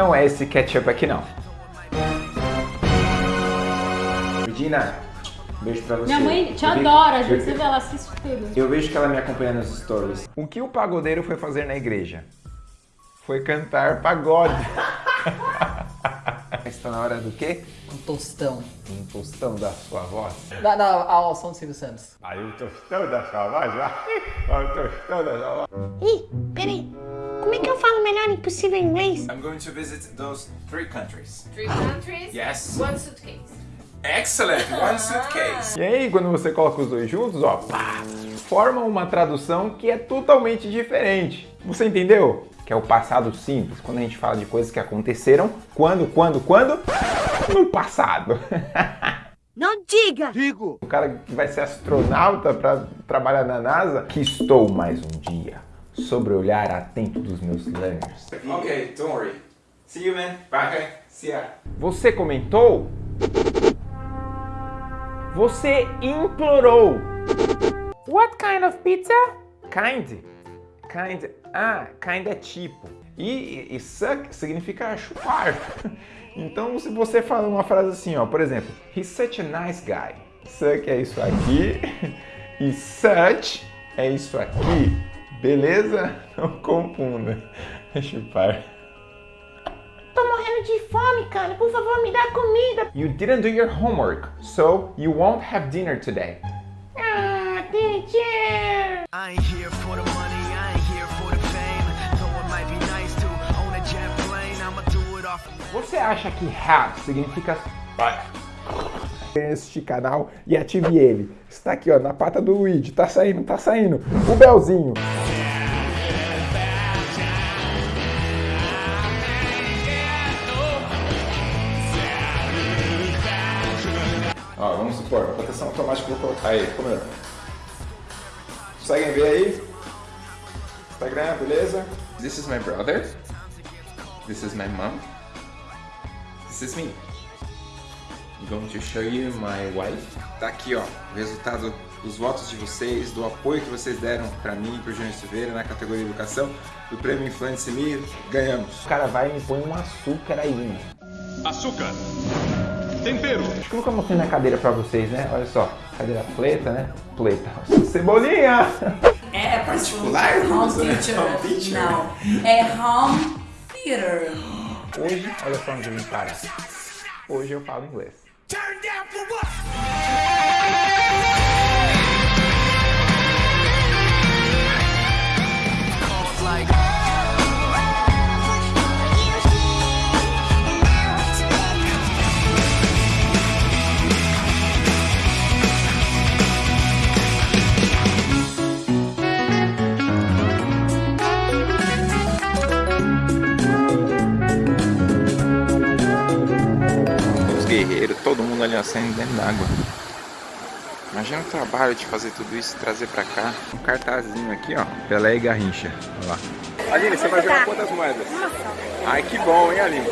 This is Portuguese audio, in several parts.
não é esse ketchup aqui não. Regina, beijo pra você. Minha mãe te Eu adora, eu gente. Você vê, ela assiste tudo. Eu vejo que ela me acompanha nos stories. O que o pagodeiro foi fazer na igreja? Foi cantar pagode. Está na hora do quê? Um tostão. Um tostão da sua voz. Da, da, ao som do Silvio Santos. Aí o tostão da sua voz, vai. O tostão da sua voz. Ih, peraí. Como é que eu falo melhor impossível em inglês? I'm going to visit those three countries. Three countries, Yes. one suitcase. Excellent! One suitcase. E aí, quando você coloca os dois juntos, ó, pá, formam uma tradução que é totalmente diferente. Você entendeu? Que é o passado simples, quando a gente fala de coisas que aconteceram, quando, quando, quando? No passado. Não diga! O cara que vai ser astronauta para trabalhar na NASA, que estou mais um dia sobre o olhar atento dos meus learners. Okay, don't worry. See you, man. Bye. Okay. See ya. Você comentou? Você implorou. What kind of pizza? Kind. Kind. Ah, kind é tipo. E, e suck significa chupar. Então, se você fala uma frase assim, ó, por exemplo, he's such a nice guy. Suck é isso aqui. E such é isso aqui. Beleza? Não confunda. Chupar. Tô morrendo de fome, cara. Por favor, me dá comida. You didn't do your homework, so you won't have dinner today. Ah, teacher! I ain't here for the money, I ain't here for the fame. Though it might be nice to own a jet plane, I'ma do it off. Você acha que have significa este canal e ative ele. Está aqui, ó, na pata do Luigi. Tá saindo, tá saindo. O Belzinho. Ó, vamos supor, proteção automática vou colocar aí. Como é? Conseguem ver aí? Instagram, beleza? This is my brother. This is my mom. This is me. I'm going to show you my wife. Tá aqui, ó, o resultado dos votos de vocês, do apoio que vocês deram pra mim e pro Júnior Silveira na categoria Educação, do prêmio Influence Me, ganhamos. O cara vai e me põe um açúcar aí, mano. Açúcar. Tempero. Acho que eu nunca mostrei na cadeira pra vocês, né? Olha só, cadeira preta, né? Preta. Cebolinha! É Particular? Home é theater. home theater? Não. É home theater. Hoje, olha só onde eu vim parar. Hoje eu falo inglês. Calls mundo ali ó, saindo dentro d'água. Imagina o trabalho de fazer tudo isso, trazer pra cá. Um cartazinho aqui, ó. Pelé e Garrincha. Olha lá. Aline, você vai jogar quantas moedas? Ai, que bom, hein, Aline?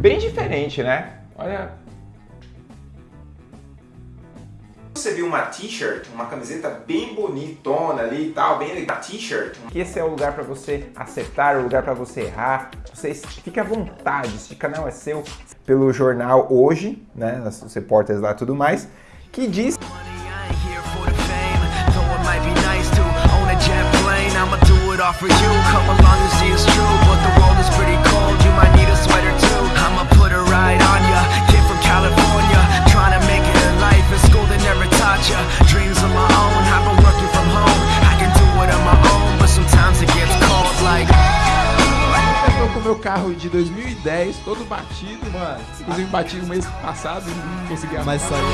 Bem diferente, né? Olha, Você viu uma t-shirt, uma camiseta bem bonitona ali e tal, bem legal. T-shirt. que esse é o lugar pra você acertar, o lugar pra você errar. Você fique à vontade, esse canal é seu. Pelo jornal Hoje, né? Os repórteres lá e tudo mais, que diz money, I ain't here for the fame. Though it might be nice to own a jet plane, I'ma do it all for you. Come along and see it's true, but the world is pretty cold. Com o meu carro de 2010, todo batido, mano. Inclusive bati no mês passado e não consegui Mas saiu.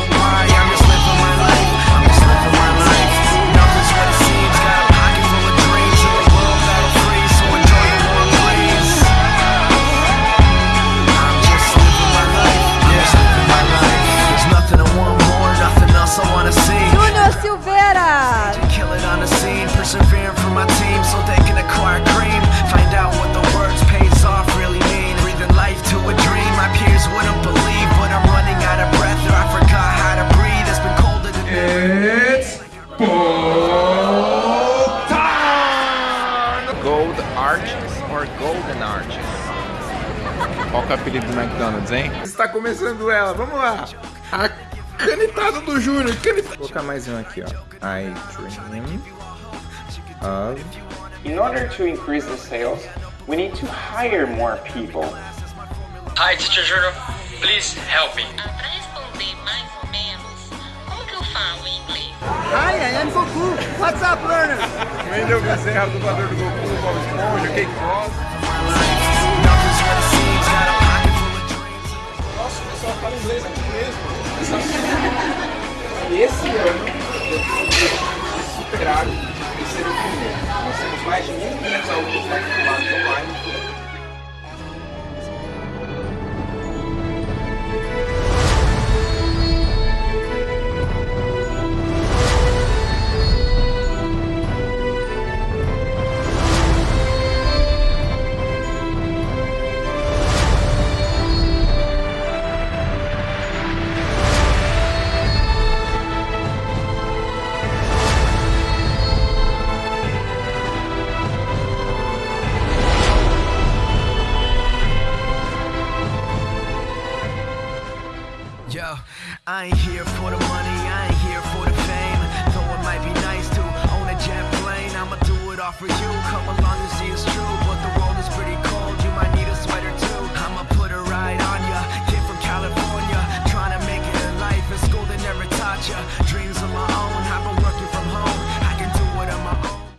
Gold Arches or Golden Arches? Qual é o apelido do McDonald's, hein? Está começando ela, vamos lá! A canetada do Júnior, canetada! Vou colocar mais um aqui, ó. I dream of... In order to increase the sales, we need to hire more people. Hi, teacher Júnior. Please help me. Ah, Am Goku. What's up, learners? Wendel Bezerra, dublador do Goku, Bob Esponja, Cake Boss. Nossa, o pessoal fala inglês aqui mesmo. E esse ano, eu fui superado em ser o primeiro. Nós temos mais de 1.500 alunos matriculados online. I ain't here for the money, I ain't here for the fame. Though it might be nice to own a jet plane, I'ma do it all for you. Come along